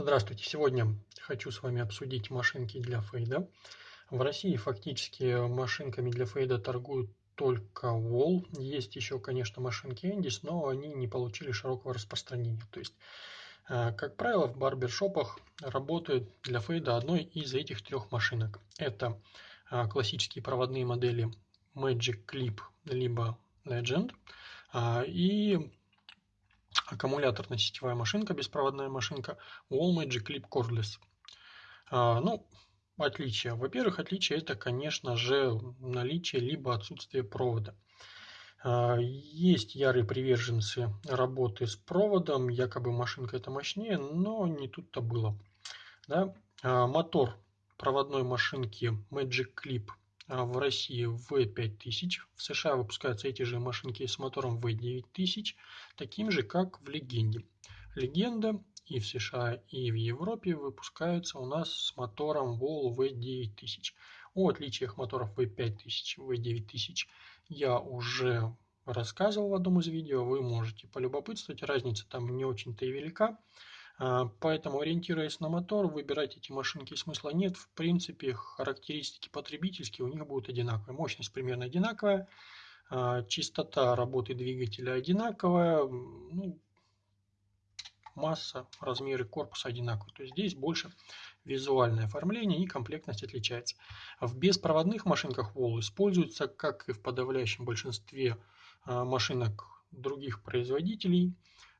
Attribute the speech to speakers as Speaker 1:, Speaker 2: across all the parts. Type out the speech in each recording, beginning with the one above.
Speaker 1: Здравствуйте! Сегодня хочу с вами обсудить машинки для фейда. В России фактически машинками для фейда торгуют только Wall. Есть еще, конечно, машинки Endis, но они не получили широкого распространения. То есть, э, как правило, в барбершопах работают для фейда одной из этих трех машинок. Это э, классические проводные модели Magic Clip либо Legend а, и аккумуляторно-сетевая машинка, беспроводная машинка Wall Magic Clip Cordless. А, ну, отличия. Во-первых, отличие это, конечно же, наличие либо отсутствие провода. А, есть ярые приверженцы работы с проводом, якобы машинка это мощнее, но не тут-то было. Да? А, мотор проводной машинки Magic Clip в России V5000, в США выпускаются эти же машинки с мотором V9000, таким же, как в Легенде. Легенда и в США, и в Европе выпускаются у нас с мотором Vol V9000. О отличиях моторов V5000 V9000 я уже рассказывал в одном из видео, вы можете полюбопытствовать, разница там не очень-то и велика. А, поэтому, ориентируясь на мотор, выбирать эти машинки смысла нет. В принципе, характеристики потребительские у них будут одинаковые. Мощность примерно одинаковая, а, частота работы двигателя одинаковая, ну, масса, размеры корпуса одинаковые. То есть здесь больше визуальное оформление и комплектность отличается. В беспроводных машинках Wall используется, как и в подавляющем большинстве а, машинок других производителей,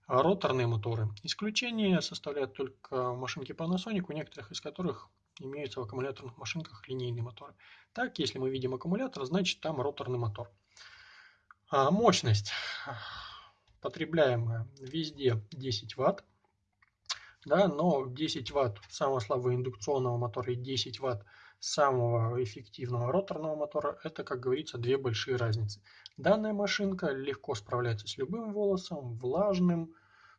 Speaker 1: роторные моторы. Исключение составляют только машинки Panasonic, у некоторых из которых имеются в аккумуляторных машинках линейные моторы. Так, если мы видим аккумулятор, значит там роторный мотор. А мощность потребляемая везде 10 Вт, да, но 10 Вт самого слабого индукционного мотора и 10 Вт самого эффективного роторного мотора, это, как говорится, две большие разницы. Данная машинка легко справляется с любым волосом, влажным,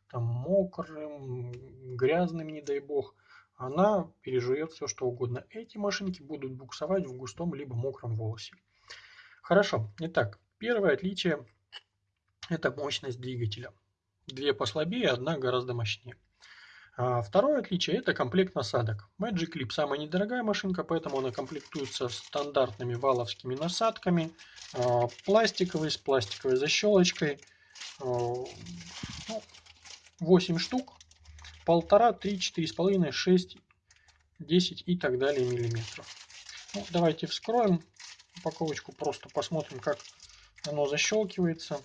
Speaker 1: там, мокрым, грязным, не дай бог. Она пережует все, что угодно. Эти машинки будут буксовать в густом либо мокром волосе. Хорошо. Итак, первое отличие – это мощность двигателя. Две послабее, одна гораздо мощнее. А второе отличие – это комплект насадок. Magic Clip – самая недорогая машинка, поэтому она комплектуется стандартными валовскими насадками, а, пластиковой, с пластиковой защелочкой. А, ну, 8 штук, полтора, три, четыре с половиной, шесть, десять и так далее миллиметров. Ну, давайте вскроем упаковочку, просто посмотрим, как оно защелкивается.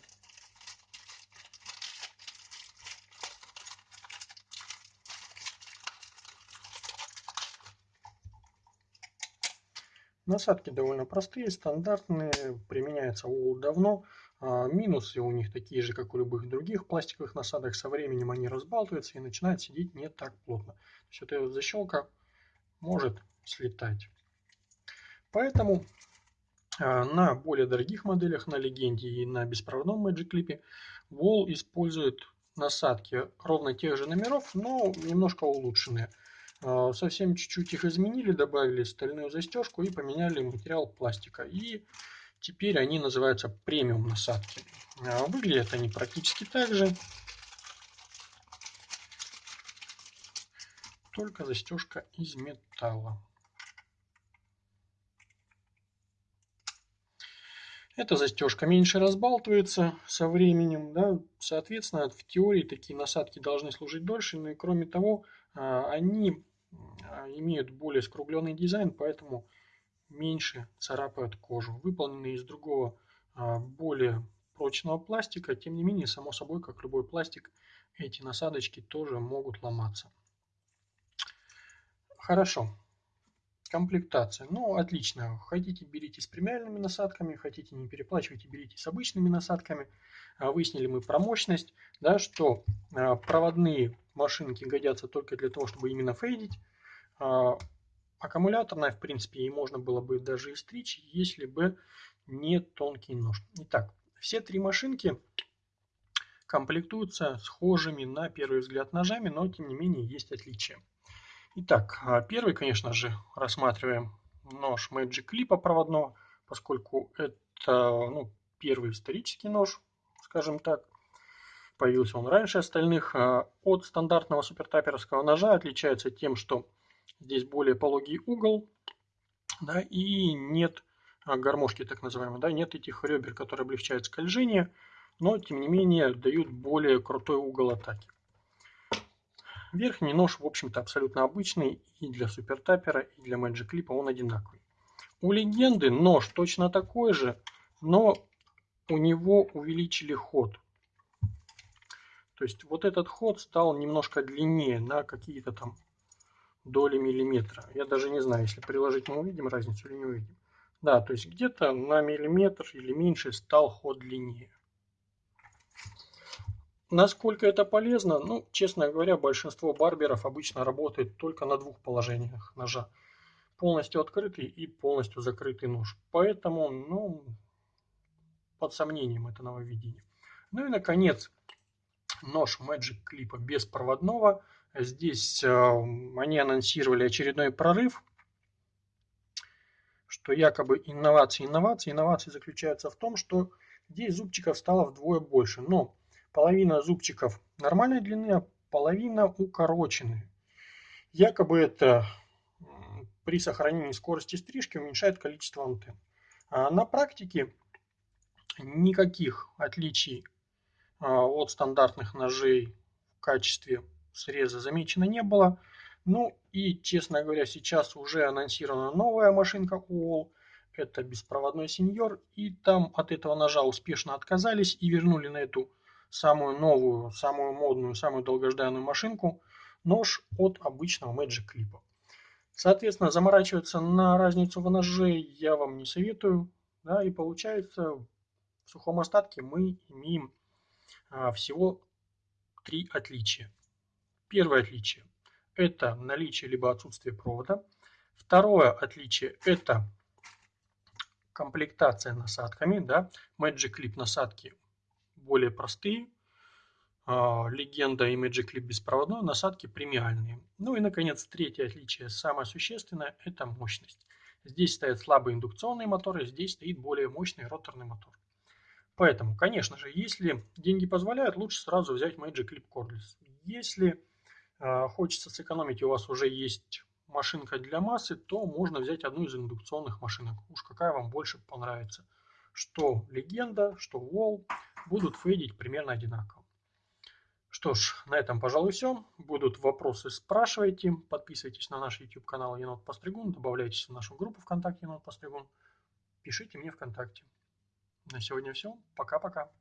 Speaker 1: Насадки довольно простые, стандартные, применяется УЛ давно. А, минусы у них такие же, как у любых других пластиковых насадок. Со временем они разбалтываются и начинают сидеть не так плотно. То есть вот эта защелка может слетать. Поэтому а, на более дорогих моделях, на Легенде и на беспроводном Magic Clip, Wall использует насадки ровно тех же номеров, но немножко улучшенные. А, совсем чуть-чуть их изменили, добавили стальную застежку и поменяли материал пластика. И теперь они называются премиум насадки. А, выглядят они практически так же. Только застежка из металла. Эта застежка меньше разбалтывается со временем. Да? Соответственно, в теории такие насадки должны служить дольше. Но и кроме того, а, они а, имеют более скругленный дизайн, поэтому меньше царапают кожу. Выполнены из другого, а, более прочного пластика, тем не менее, само собой, как любой пластик, эти насадочки тоже могут ломаться. Хорошо. Комплектация. Ну, отлично. Хотите, берите с премиальными насадками, хотите, не переплачивайте, берите с обычными насадками. А, выяснили мы про мощность, да, что проводные машинки годятся только для того, чтобы именно фейдить. А, аккумуляторная, в принципе, и можно было бы даже и стричь, если бы не тонкий нож. Итак, все три машинки комплектуются схожими на первый взгляд ножами, но тем не менее есть отличия. Итак, а, первый, конечно же, рассматриваем нож Magic Clip проводного, поскольку это ну, первый исторический нож, скажем так. Появился он раньше остальных. А, от стандартного супертаперского ножа отличается тем, что здесь более пологий угол, да, и нет а, гармошки так называемой, да, нет этих ребер, которые облегчают скольжение, но тем не менее дают более крутой угол атаки. Верхний нож, в общем-то, абсолютно обычный и для супертапера, и для Magic Clip он одинаковый. У легенды нож точно такой же, но у него увеличили ход. То есть вот этот ход стал немножко длиннее на какие-то там доли миллиметра. Я даже не знаю, если приложить, мы увидим разницу или не увидим. Да, то есть где-то на миллиметр или меньше стал ход длиннее. Насколько это полезно? Ну, честно говоря, большинство барберов обычно работает только на двух положениях ножа. Полностью открытый и полностью закрытый нож. Поэтому, ну, под сомнением это нововведение. Ну и, наконец, нож Magic Clip беспроводного. Здесь э, они анонсировали очередной прорыв, что якобы инновации, инновации. Инновации заключаются в том, что здесь зубчиков стало вдвое больше. Но половина зубчиков нормальной длины, а половина укороченные. Якобы это при сохранении скорости стрижки уменьшает количество антенн. А на практике никаких отличий а, от стандартных ножей в качестве среза замечено не было. Ну и, честно говоря, сейчас уже анонсирована новая машинка UOL. Это беспроводной сеньор. И там от этого ножа успешно отказались и вернули на эту самую новую, самую модную, самую долгожданную машинку нож от обычного Magic Clip. Соответственно, заморачиваться на разницу в ноже я вам не советую. Да, и получается, в сухом остатке мы имеем а, всего три отличия. Первое отличие – это наличие либо отсутствие провода. Второе отличие – это комплектация насадками. Да? Magic Clip насадки более простые. А, легенда и Magic Clip беспроводной, насадки премиальные. Ну и, наконец, третье отличие, самое существенное, это мощность. Здесь стоят слабые индукционные моторы, здесь стоит более мощный роторный мотор. Поэтому, конечно же, если деньги позволяют, лучше сразу взять Magic Clip Cordless. Если э, хочется сэкономить, у вас уже есть машинка для массы, то можно взять одну из индукционных машинок. Уж какая вам больше понравится. Что легенда, что Wall будут фейдить примерно одинаково. Что ж, на этом, пожалуй, все. Будут вопросы, спрашивайте. Подписывайтесь на наш YouTube канал Енот Постригун. Добавляйтесь в нашу группу ВКонтакте Енот Постригун. Пишите мне ВКонтакте. На сегодня все. Пока-пока.